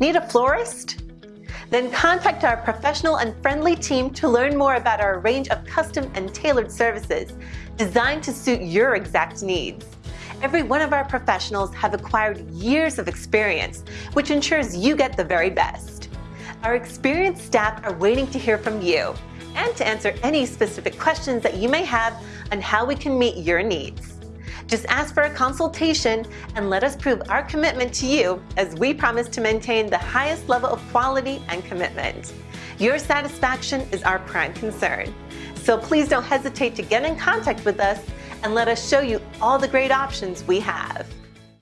Need a florist? Then contact our professional and friendly team to learn more about our range of custom and tailored services designed to suit your exact needs. Every one of our professionals have acquired years of experience, which ensures you get the very best. Our experienced staff are waiting to hear from you and to answer any specific questions that you may have on how we can meet your needs. Just ask for a consultation and let us prove our commitment to you as we promise to maintain the highest level of quality and commitment. Your satisfaction is our prime concern. So please don't hesitate to get in contact with us and let us show you all the great options we have.